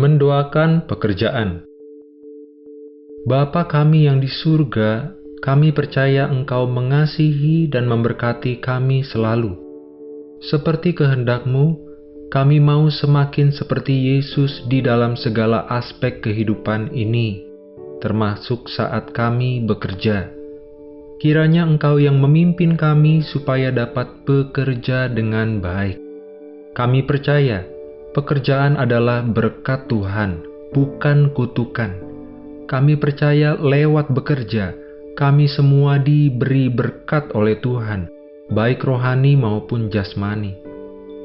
Mendoakan pekerjaan Bapa kami yang di surga, kami percaya Engkau mengasihi dan memberkati kami selalu. Seperti kehendakmu, kami mau semakin seperti Yesus di dalam segala aspek kehidupan ini, termasuk saat kami bekerja. Kiranya Engkau yang memimpin kami supaya dapat bekerja dengan baik. Kami percaya pekerjaan adalah berkat Tuhan, bukan kutukan kami percaya lewat bekerja, kami semua diberi berkat oleh Tuhan, baik rohani maupun jasmani.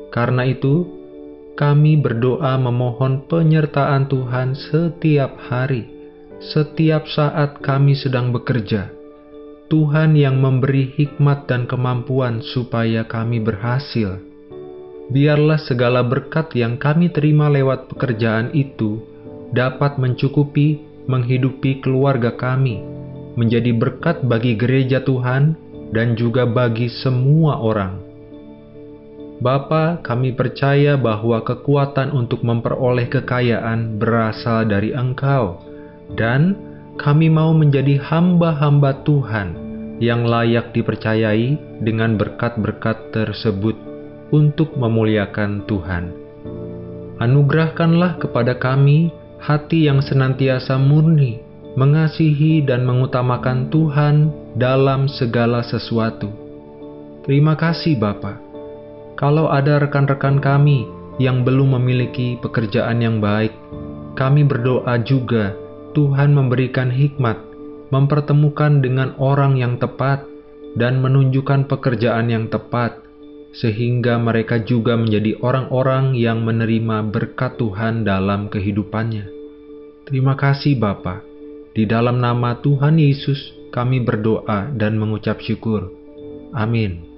Karena itu, kami berdoa memohon penyertaan Tuhan setiap hari, setiap saat kami sedang bekerja. Tuhan yang memberi hikmat dan kemampuan supaya kami berhasil. Biarlah segala berkat yang kami terima lewat pekerjaan itu dapat mencukupi menghidupi keluarga kami, menjadi berkat bagi gereja Tuhan dan juga bagi semua orang. Bapa, kami percaya bahwa kekuatan untuk memperoleh kekayaan berasal dari Engkau, dan kami mau menjadi hamba-hamba Tuhan yang layak dipercayai dengan berkat-berkat tersebut untuk memuliakan Tuhan. Anugerahkanlah kepada kami hati yang senantiasa murni, mengasihi dan mengutamakan Tuhan dalam segala sesuatu. Terima kasih Bapa. Kalau ada rekan-rekan kami yang belum memiliki pekerjaan yang baik, kami berdoa juga Tuhan memberikan hikmat, mempertemukan dengan orang yang tepat, dan menunjukkan pekerjaan yang tepat sehingga mereka juga menjadi orang-orang yang menerima berkat Tuhan dalam kehidupannya. Terima kasih Bapa. Di dalam nama Tuhan Yesus kami berdoa dan mengucap syukur. Amin.